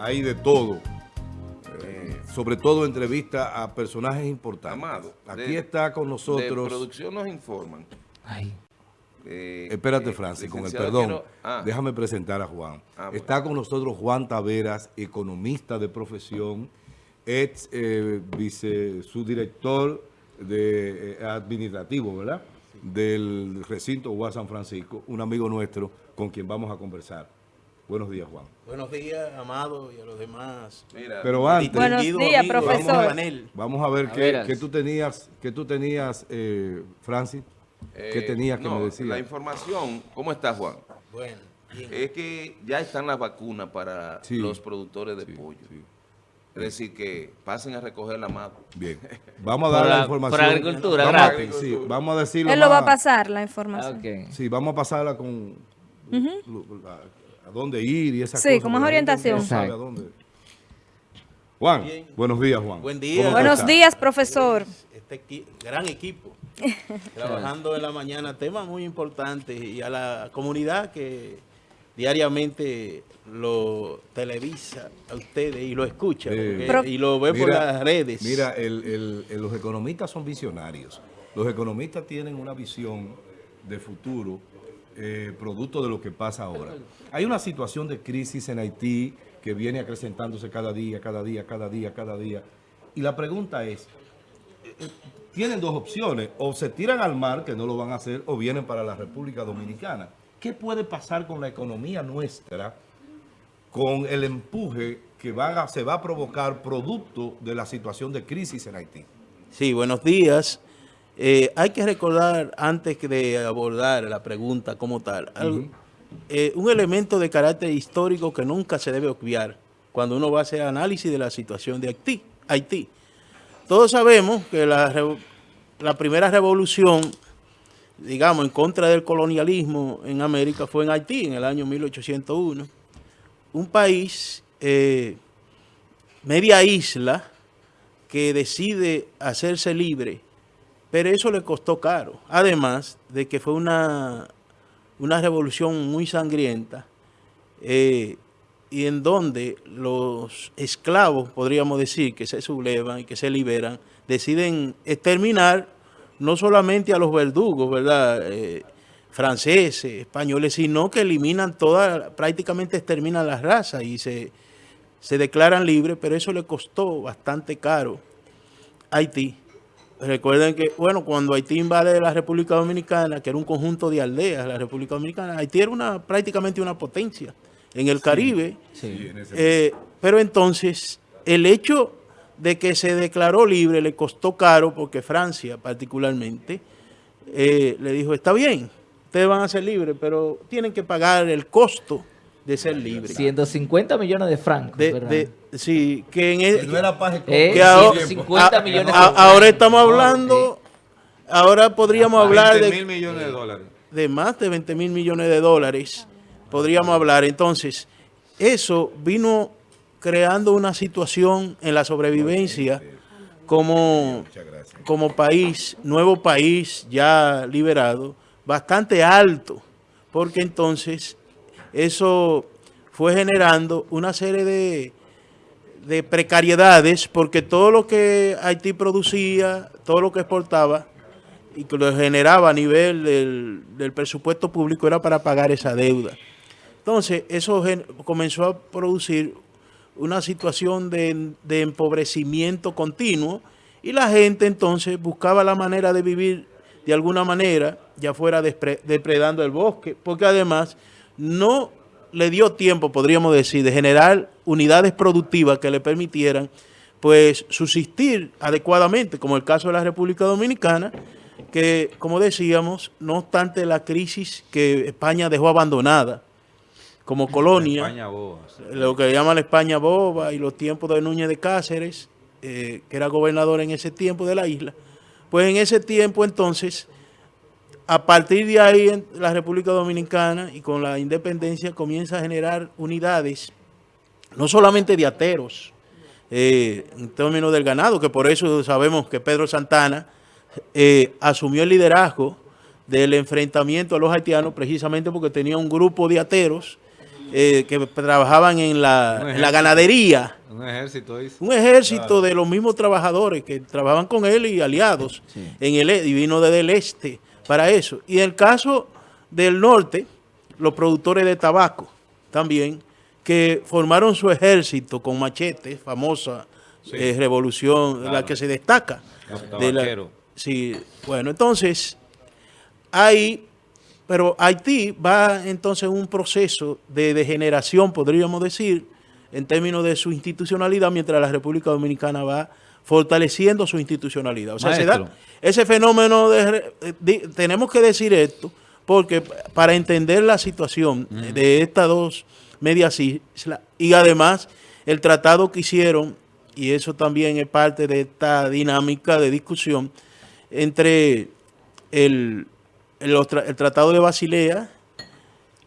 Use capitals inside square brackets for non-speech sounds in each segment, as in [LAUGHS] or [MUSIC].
hay de todo. Eh, sobre todo entrevista a personajes importantes. Amado, Aquí de- está con De nosotros. producción nos informan. Ay, eh, Espérate, eh, Francis, con el perdón. quiero- ah, Déjame presentar a Juan. Ah, bueno. Está con nosotros Juan Taveras, economista de profesión, ex eh, vice, subdirector de, eh, administrativo, ¿verdad? Del recinto UAS San Francisco, un amigo nuestro con quien vamos a conversar. Buenos días, Juan. Buenos días, Amado, y a los demás. mira, Pero antes, Buenos días, amigos profesor. del panel. vamos a ver A qué, qué tú tenías, qué tú tenías, eh, Francis. ¿Qué eh, tenías que no, me decir? La información, ¿cómo está Juan? Bueno, bien. Es que ya están las vacunas para Sí. los productores de Sí, pollo. sí. Es decir, que pasen a recoger la mano. Bien. Vamos a dar la, la- información. por agricultura, vamos a, gratis. sí, vamos a decirlo Él lo va a pasar, la información. Sí, vamos a pasarla con la- a dónde ir y esas Sí, cosas. como es orientación. no sabe a Exacto. dónde. Juan, Bien. buenos días, Juan. Buen día. ¿Cómo tú Buenos días, profesor. Este equi- gran equipo, [LAUGHS] trabajando en la mañana temas muy importantes y a la comunidad que diariamente lo televisa a ustedes y lo escucha Sí. porque- y lo ve por las redes. Mira, el- el- el- los economistas son visionarios. Los economistas tienen una visión de futuro eh, producto de lo que pasa ahora. Hay una situación de crisis en Haití que viene acrecentándose cada día, cada día, cada día, cada día. Y la pregunta es, eh, eh, tienen dos opciones, o se tiran al mar, que no lo van a hacer, o vienen para la República Dominicana. ¿Qué puede pasar con la economía nuestra con el empuje que se va a provocar producto de la situación de crisis en Haití? Sí, buenos días. Eh, hay que recordar, antes de abordar la pregunta como tal, al- eh, un elemento de carácter histórico que nunca se debe obviar cuando uno va a hacer análisis de la situación de Haití. Haití. Todos sabemos que la primera revolución, digamos, en contra del colonialismo en América fue en Haití, en el año 1801. Un país, eh, media isla, que decide hacerse libre, pero eso le costó caro. Además de que fue una, una revolución muy sangrienta eh, y en donde los esclavos, podríamos decir, que se sublevan y que se liberan, deciden exterminar no solamente a los verdugos, ¿verdad? Eh, franceses, españoles, sino que eliminan toda, prácticamente exterminan las razas y se, se declaran libres, pero eso le costó bastante caro a Haití. Recuerden que, bueno, cuando Haití invade la República Dominicana, que era un conjunto de aldeas, la República Dominicana, Haití era una, prácticamente una potencia en el Caribe. Sí. en ese- Eh, pero entonces, el hecho de que se declaró libre le costó caro, porque Francia particularmente eh, le dijo, está bien, ustedes van a ser libres, pero tienen que pagar el costo de ser libres. 150 millones de francos, De, ¿verdad? de- sí, que en el, no era paz Eh, que ahora- 150 a- millones de a- francos. ahora estamos hablando, ahora podríamos hablar 20 de, mil millones de dólares. de más de 20 mil millones de dólares, podríamos hablar. Entonces, eso vino creando una situación en la sobrevivencia como, Muchas gracias. como país, nuevo país ya liberado, bastante alto, porque entonces eso fue generando una serie de, de precariedades, porque todo lo que Haití producía, todo lo que exportaba y que lo generaba a nivel del, del presupuesto público era para pagar esa deuda. Entonces, eso comenzó a producir una situación de, de empobrecimiento continuo y la gente entonces buscaba la manera de vivir de alguna manera, ya fuera depredando el bosque, porque además no le dio tiempo, podríamos decir, de generar unidades productivas que le permitieran pues subsistir adecuadamente, como el caso de la República Dominicana, que como decíamos, no obstante la crisis que España dejó abandonada como colonia, lo que llaman la España boba y los tiempos de Núñez de Cáceres, eh, que era gobernador en ese tiempo de la isla, pues en ese tiempo entonces, a partir de ahí en la República Dominicana y con la independencia comienza a generar unidades, no solamente de ateros, eh, en términos del ganado, que por eso sabemos que Pedro Santana eh, asumió el liderazgo del enfrentamiento a los haitianos precisamente porque tenía un grupo de ateros eh, que trabajaban en la, en ganadería. Un ejército. Un ejército de los mismos trabajadores que trabajaban con él y aliados en el y vino desde el este para eso. Y en el caso del norte, los productores de tabaco también, que formaron su ejército con machetes, famosa eh, revolución, la que se destaca. Los de la- sí, bueno, entonces, hay, pero Haití va entonces en un proceso de degeneración, podríamos decir, en términos de su institucionalidad, mientras la República Dominicana va fortaleciendo su institucionalidad. O sea, se da ese fenómeno de... eh, tenemos que decir esto, porque para entender la situación de estas dos medias islas, y además el tratado que hicieron, y eso también es parte de esta dinámica de discusión, entre el, el, el Tratado de Basilea,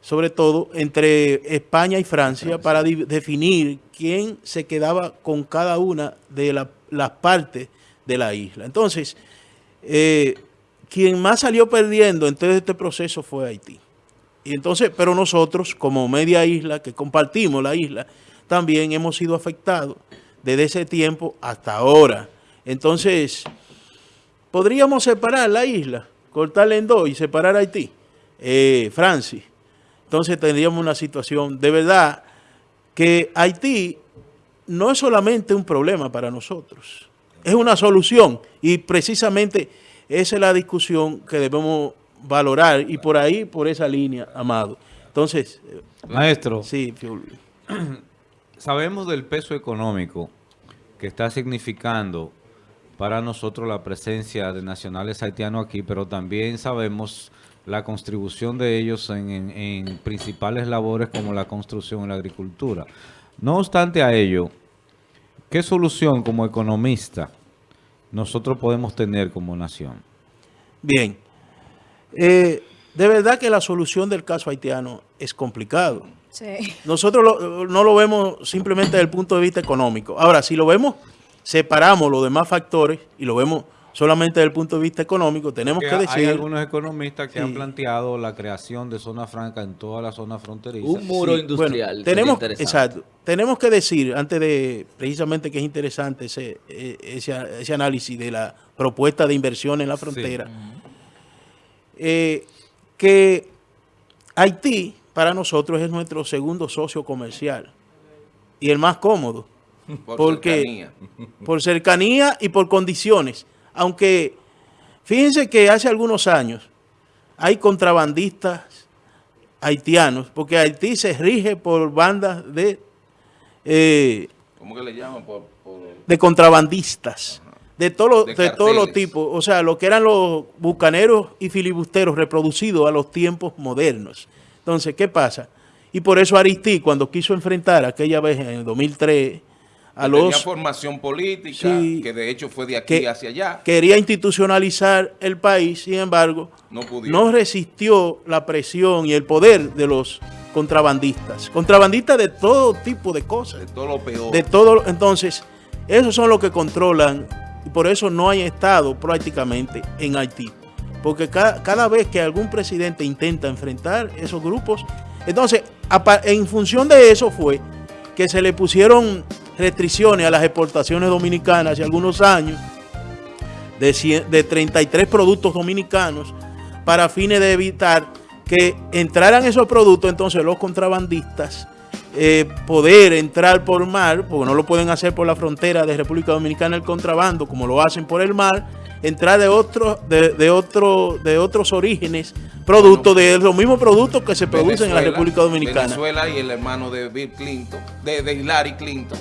sobre todo entre España y Francia, para definir quién se quedaba con cada una de la- las partes de la isla. Entonces, eh, quien más salió perdiendo en todo este proceso fue Haití. Y entonces, pero nosotros, como media isla, que compartimos la isla, también hemos sido afectados desde ese tiempo hasta ahora. Entonces, podríamos separar la isla, cortarla en dos y separar Haití, eh, Francis. Entonces tendríamos una situación de verdad que Haití no es solamente un problema para nosotros, es una solución y precisamente esa es la discusión que debemos valorar y por ahí, por esa línea, Amado. Entonces, eh, Maestro, sí, [CLEARS THROAT] sabemos del peso económico que está significando para nosotros la presencia de nacionales haitianos aquí, pero también sabemos la contribución de ellos en, en- en principales labores como la construcción y la agricultura. No obstante a ello, ¿qué solución como economista nosotros podemos tener como nación? Bien. Eh, de verdad que la solución del caso haitiano es complicado. Sí. Nosotros lo- no lo vemos simplemente desde el punto de vista económico. Ahora, si lo vemos, separamos los demás factores y lo vemos solamente desde el punto de vista económico, tenemos Porque que hay decir... algunos economistas que Sí. han planteado la creación de zona franca en toda la zona fronteriza. Un muro Sí, industrial. bueno, tenemos, exacto. Tenemos que decir, antes de, precisamente que es interesante ese, ese, ese análisis de la propuesta de inversión en la frontera, eh, que Haití para nosotros es nuestro segundo socio comercial y el más cómodo Por porque cercanía. por cercanía y por condiciones. Aunque fíjense que hace algunos años hay contrabandistas haitianos, porque Haití se rige por bandas de, eh, ¿Cómo que le llaman? Por, por- de contrabandistas, de, todos los- De de todos los tipos, o sea, lo que eran los bucaneros y filibusteros reproducidos a los tiempos modernos. Entonces, ¿qué pasa? Y por eso Aristí, cuando quiso enfrentar aquella vez en el 2003 a que tenía los formación política, Sí. que de hecho fue de aquí que hacia allá. quería institucionalizar el país, sin embargo, No no resistió la presión y el poder de los contrabandistas. Contrabandistas de todo tipo de cosas. de todo lo peor. De todo, entonces, esos son los que controlan y por eso no hay Estado prácticamente en Haití. Porque ca- cada, vez que algún presidente intenta enfrentar esos grupos, entonces, en función de eso fue que se le pusieron restricciones a las exportaciones dominicanas hace algunos años de, cien- de 33 productos dominicanos para fines de evitar que entraran esos productos, entonces los contrabandistas eh, poder entrar por mar, porque no lo pueden hacer por la frontera de República Dominicana el contrabando, como lo hacen por el mar, entrar de otros de, de otro, de otros orígenes, productos de los mismos productos que se producen en la República Dominicana. Venezuela y el hermano de Bill Clinton, de, de Hillary Clinton,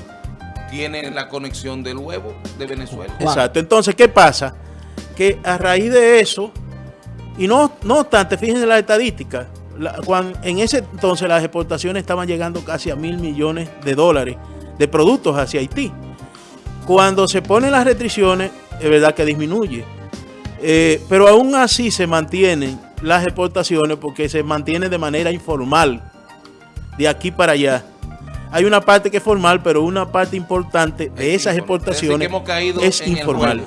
tienen la conexión del huevo de Venezuela. Exacto. Entonces, ¿qué pasa? Que a raíz de eso, y no, no obstante, fíjense las estadísticas, la- cuan- en ese entonces las exportaciones estaban llegando casi a mil millones de dólares de productos hacia Haití. Cuando se ponen las restricciones, es verdad que disminuye. Eh, pero aún así se mantienen las exportaciones porque se mantiene de manera informal, de aquí para allá. Hay una parte que es formal, pero una parte importante de Es esas exportaciones Parece que hemos caído es en informal.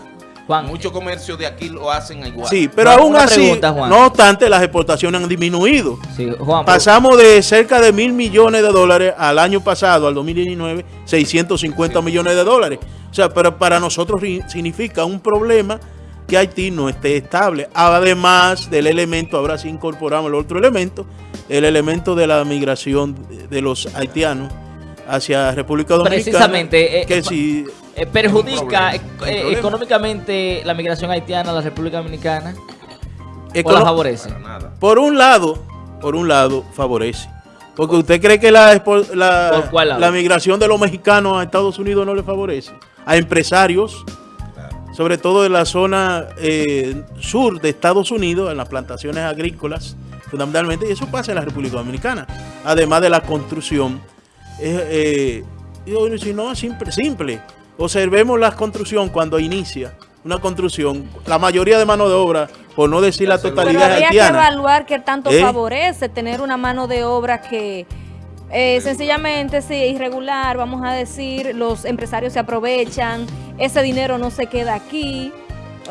Juan, Muchos comercios de aquí lo hacen igual. Sí, pero Juan, aún así, pregunta, no obstante, las exportaciones han disminuido. sí, Juan, Pasamos de cerca de mil millones de dólares al año pasado, al 2019, 650 millones de dólares. O sea, pero para nosotros significa un problema que Haití no esté estable. Además del elemento, ahora sí incorporamos el otro elemento, el elemento de la migración de los haitianos hacia República Dominicana. Precisamente, eh, que eh, si eh, perjudica eh, económicamente la migración haitiana a la República Dominicana o la econo- favorece. Para nada. Por un lado, por un lado, favorece. Porque usted cree que la, la, ¿Por cuál lado? la migración de los mexicanos a Estados Unidos no le favorece. A empresarios, sobre todo en la zona eh, sur de Estados Unidos, en las plantaciones agrícolas, fundamentalmente, y eso pasa en la República Dominicana. Además de la construcción. Eh, eh, si no, es simple, simple. Observemos la construcción cuando inicia una construcción. La mayoría de mano de obra, por no decir la Pero totalidad habría que evaluar qué tanto ¿Eh? favorece tener una mano de obra que eh, sencillamente sí, irregular, vamos a decir, los empresarios se aprovechan, ese dinero no se queda aquí.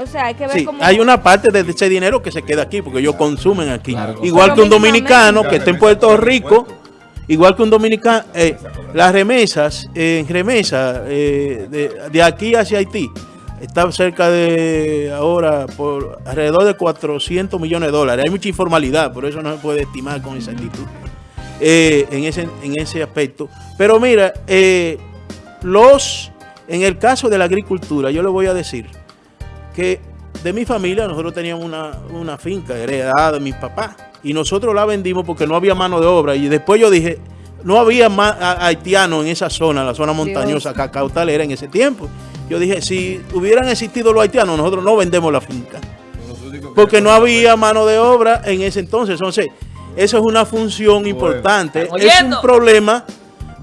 O sea, hay que ver Sí, cómo... hay una parte de ese dinero que se queda aquí porque ellos consumen aquí. Claro. igual Pero que un dominicano que está en Puerto Rico, igual que un dominicano, eh, las remesas, en remesas eh, de, de aquí hacia Haití, está cerca de ahora por alrededor de 400 millones de dólares. Hay mucha informalidad, por eso no se puede estimar con exactitud eh, en, ese, en ese aspecto. Pero mira, eh, los en el caso de la agricultura, yo le voy a decir que de mi familia nosotros teníamos una, una finca heredada de mis papás y nosotros la vendimos porque no había mano de obra y después yo dije, no había a- haitianos en esa zona, la zona montañosa, cacautalera en ese tiempo. Yo dije, si hubieran existido los haitianos, nosotros no vendemos la finca porque no había mano de obra en ese entonces. Entonces, eso es una función importante. ¿Están Es un problema,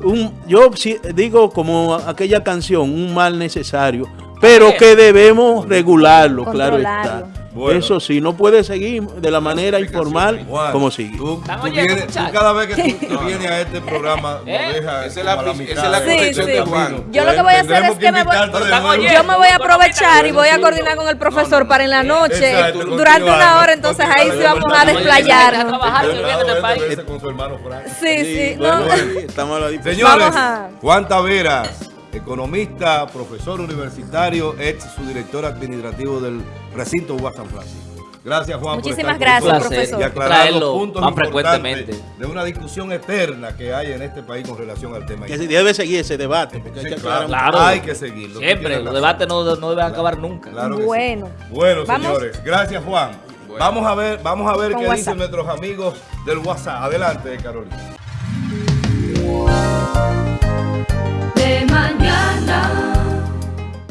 un, yo sí digo como aquella canción, un mal necesario, pero que debemos regularlo, claro está. Bueno. Eso sí, no puede seguir de la manera informal Juan, como sigue. Tú, ¿Están tú oyendo, vienes- tú cada vez que tú, [LAUGHS] tú vienes a este programa, lo ¿Eh? dejas Esa es la como a pis- mitad esa es la corrección de Juan. camino. Yo lo que voy a hacer es que me voy- oyendo. Yo me voy a aprovechar y voy a coordinar con el profesor para en la noche, Exacto, durante una hora, entonces ahí sí vamos a continuar. desplayarnos. trabajar, Pero que viene de claro, país. verse con su hermano Frank. Sí, sí, estamos la. Señores, Juan Taveras, economista, profesor universitario, ex subdirector administrativo del recinto UAS San Francisco. Gracias, Juan. por Muchísimas estar con gracias, nosotros profesor. Y aclarar los Traerlo puntos más frecuentemente. de una discusión eterna que hay en este país con relación al tema. Que se debe seguir ese debate. porque hay que claro, Claro. hay que seguirlo. Siempre, los debates no, no deben acabar nunca. Claro que sí. Bueno. Bueno, Vamos. señores, gracias Juan. Vamos a ver, vamos a ver Con qué WhatsApp. dicen nuestros amigos del WhatsApp. Adelante, Carolina.